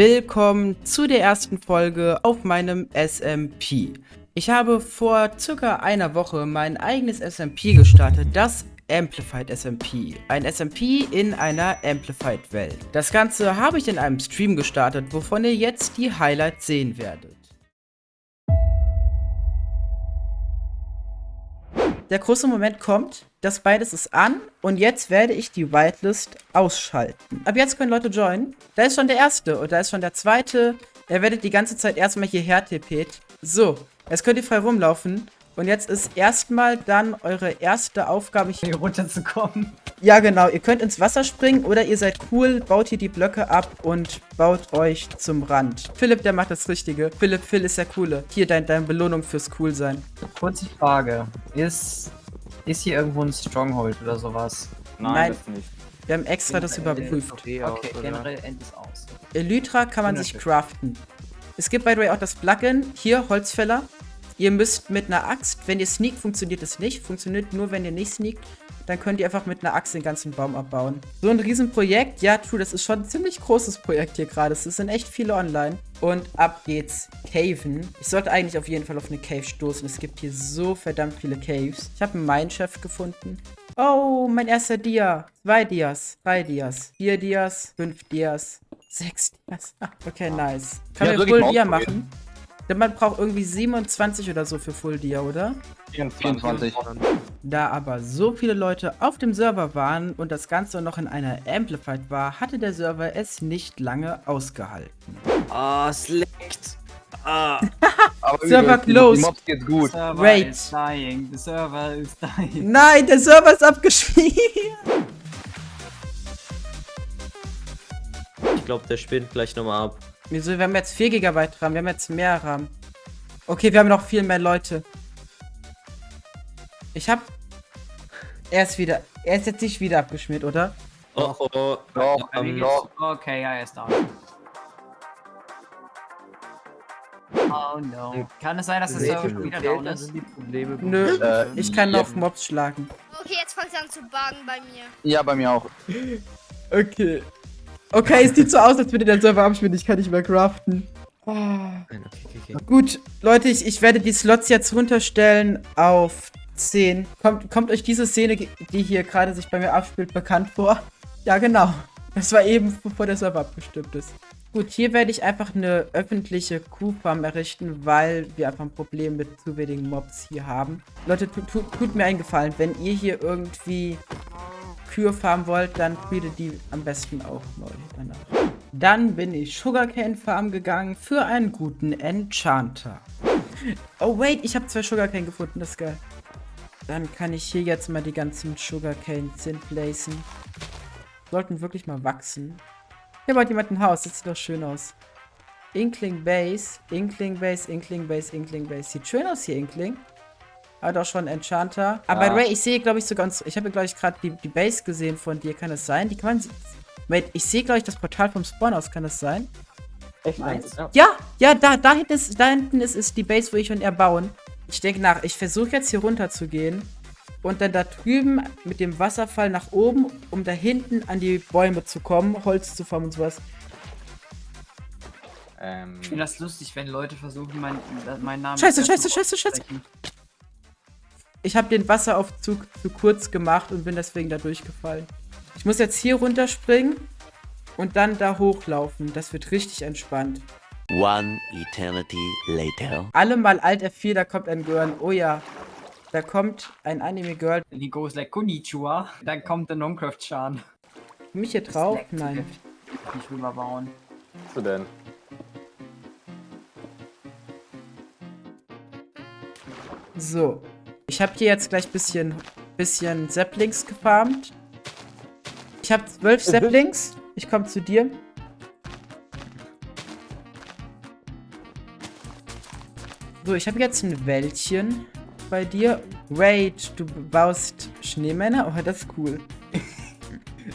Willkommen zu der ersten Folge auf meinem SMP. Ich habe vor circa einer Woche mein eigenes SMP gestartet, das Amplified SMP. Ein SMP in einer Amplified Welt. Das Ganze habe ich in einem Stream gestartet, wovon ihr jetzt die Highlights sehen werdet. Der große Moment kommt, das beides ist an und jetzt werde ich die Whitelist ausschalten. Ab jetzt können Leute joinen. Da ist schon der erste und da ist schon der zweite. Ihr werdet die ganze Zeit erstmal hierher tippet. So, jetzt könnt ihr frei rumlaufen. Und jetzt ist erstmal dann eure erste Aufgabe, hier runterzukommen. Ja, genau. Ihr könnt ins Wasser springen oder ihr seid cool, baut hier die Blöcke ab und baut euch zum Rand. Philipp, der macht das Richtige. Philipp, Phil ist der Coole. Hier dein, deine Belohnung fürs Coolsein. Kurze Frage. Ist, ist hier irgendwo ein Stronghold oder sowas? Nein, Nein. das nicht. Wir haben extra das überprüft. Okay, okay generell endet es aus. Elytra kann man sich craften. Es gibt by the way auch das Plugin, hier Holzfäller. Ihr müsst mit einer Axt, wenn ihr sneakt, funktioniert es nicht. Funktioniert nur, wenn ihr nicht sneakt. Dann könnt ihr einfach mit einer Axt den ganzen Baum abbauen. So ein Riesenprojekt. Ja, true, das ist schon ein ziemlich großes Projekt hier gerade. Es sind echt viele online. Und ab geht's. Caven. Ich sollte eigentlich auf jeden Fall auf eine Cave stoßen. Es gibt hier so verdammt viele Caves. Ich habe einen Minechef gefunden. Oh, mein erster Dia. Zwei Dias. Drei Dias. Vier Dias. Fünf Dias. Sechs Dias. Okay, nice. Kann ja, wir Full Dia machen? Denn man braucht irgendwie 27 oder so für Full Dia, oder? 24. Da aber so viele Leute auf dem Server waren und das Ganze noch in einer Amplified war, hatte der Server es nicht lange ausgehalten. Ah, oh, es leckt. Ah. Server closed. Die Mobs geht gut. The server Wait. is dying. The server is dying. Nein, der Server ist abgeschmiert. Ich glaube, der spinnt gleich nochmal ab. Wieso? Wir haben jetzt 4 GB RAM, wir haben jetzt mehr RAM. Okay, wir haben noch viel mehr Leute. Ich hab... Er ist wieder... Er ist jetzt nicht wieder abgeschmiert, oder? Oh, oh, oh. Doch, ähm, doch. Okay, ja, er ist da. Oh no. Kann es sein, dass das Server schon wieder down ist? Nö, äh, ich kann noch Mobs schlagen. Okay, jetzt fängt es an zu buggen bei mir. Ja, bei mir auch. Okay. Okay, es sieht so aus, als würde der Server abschmieren. Ich kann nicht mehr craften. Oh. Okay, okay. Gut, Leute, ich, ich werde die Slots jetzt runterstellen auf 10. Kommt, kommt euch diese Szene, die hier gerade sich bei mir abspielt, bekannt vor? Ja, genau. Das war eben, bevor der Server abgestimmt ist. Gut, hier werde ich einfach eine öffentliche Kuhfarm errichten, weil wir einfach ein Problem mit zu wenigen Mobs hier haben. Leute, tu, tu, tut mir einen Gefallen, wenn ihr hier irgendwie Kühe farmen wollt, dann createt die am besten auch neu danach. Dann bin ich Sugarcane Farm gegangen für einen guten Enchanter. Oh wait, ich habe zwei Sugarcane gefunden, das ist geil. Dann kann ich hier jetzt mal die ganzen Sugarcane Zinn placen. Sollten wirklich mal wachsen. Hier baut jemand ein Haus, das sieht doch schön aus. Inkling Base, Inkling Base, Inkling Base, Inkling Base. Sieht schön aus hier, Inkling. Hat auch schon Enchanter. Aber ja. by the way, ich sehe, glaube ich, sogar... Ich habe, glaube ich, gerade die, die Base gesehen von dir. Kann das sein? Die kann man... Wait, ich sehe, glaube ich, das Portal vom Spawn aus. Kann das sein? Echt nice. Ja, ja, da, da hinten ist, da hinten ist, ist die Base, wo ich und er bauen. Ich denke nach. Ich versuche jetzt hier runter zu gehen. Und dann da drüben mit dem Wasserfall nach oben, um da hinten an die Bäume zu kommen, Holz zu formen und sowas. Ähm, ich finde das lustig, wenn Leute versuchen, meinen mein Namen... Scheiße, scheiße, scheiße, scheiße. Ich habe den Wasseraufzug zu kurz gemacht und bin deswegen da durchgefallen. Ich muss jetzt hier runterspringen und dann da hochlaufen. Das wird richtig entspannt. One eternity later. Alle mal Alt F4, da kommt ein Girl. Oh ja. Da kommt ein Anime-Girl. Die goes like Konnichiwa. Dann kommt der Noncraft-Chan. Mich hier drauf? Nein. Nicht rüberbauen. Was du denn? So. Ich habe hier jetzt gleich bisschen, bisschen Saplings gefarmt. Ich habe zwölf mhm. Saplings. Ich komme zu dir. So, ich habe jetzt ein Wäldchen bei dir. Wait, du baust Schneemänner? Oh, das ist cool.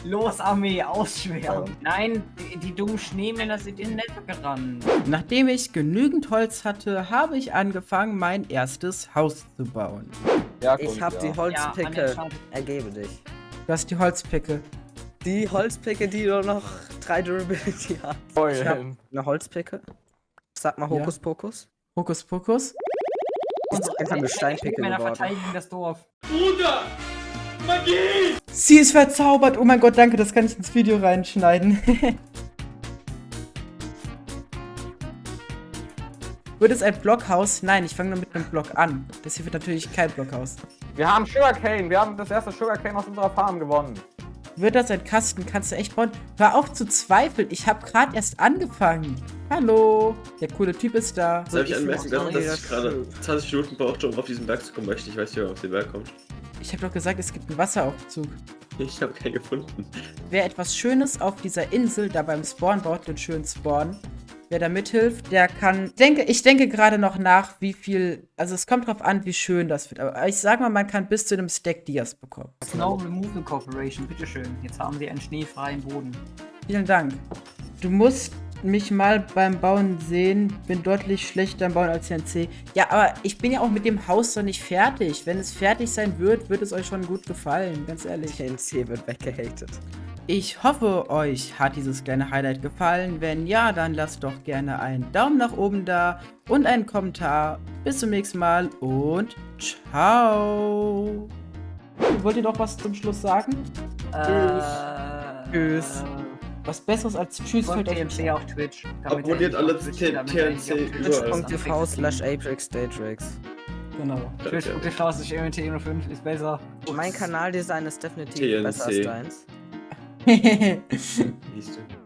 Los, Armee, ausschweren. Nein, die, die dummen Schneemänner sind in Netto gerannt. Nachdem ich genügend Holz hatte, habe ich angefangen, mein erstes Haus zu bauen. Ja, ich habe ja. die Holzpicke. Ja, Ergebe dich. Du hast die Holzpicke. Die Holzpicke, die nur noch drei Durability hat. Ich hab eine Holzpicke. Sag mal Ja. Hokus Pokus. Hokus Pokus. Ist einfach eine Steinpicke Männer geworden. verteidigen das Dorf. Sie ist verzaubert. Oh mein Gott, danke, das kann ich ins Video reinschneiden. Wird es ein Blockhaus? Nein, ich fange nur mit einem Block an. Das hier wird natürlich kein Blockhaus. Wir haben Sugarcane. Wir haben das erste Sugarcane aus unserer Farm gewonnen. Wird das ein Kasten? Kannst du echt bauen? Hör auf zu zweifeln. Ich habe gerade erst angefangen. Hallo. Der coole Typ ist da. Soll ich anmerken, auch dass wieder ich gerade 20 Minuten brauchte, um auf diesen Berg zu kommen, weil ich nicht weiß, wie man auf den Berg kommt? Ich habe doch gesagt, es gibt einen Wasseraufzug. Ich habe keinen gefunden. Wer etwas Schönes auf dieser Insel da beim Spawn baut, den schönen Spawn, wer da mithilft, der kann. Denke, ich denke gerade noch nach, wie viel. Also es kommt drauf an, wie schön das wird. Aber ich sag mal, man kann bis zu einem Stack Dias bekommen. Snow Removal Corporation, bitteschön. Jetzt haben sie einen schneefreien Boden. Vielen Dank. Du musst mich mal beim Bauen sehen. Bin deutlich schlechter im Bauen als CNC. Ja, aber ich bin ja auch mit dem Haus noch nicht fertig. Wenn es fertig sein wird, wird es euch schon gut gefallen. Ganz ehrlich. TNC wird weggehatet. Ich hoffe, euch hat dieses kleine Highlight gefallen. Wenn ja, dann lasst doch gerne einen Daumen nach oben da und einen Kommentar. Bis zum nächsten Mal und ciao. Wollt ihr noch was zum Schluss sagen? Äh, Tschüss. Äh, Was Besseres als Tschüss fällt euch TNC auf Twitch. Abonniert er alle TNC. Twitch.tv slash Apex Datrix. Genau. Twitch.tv slash MT05 ist besser. Mein Kanaldesign ist definitiv besser als deins. Siehst du.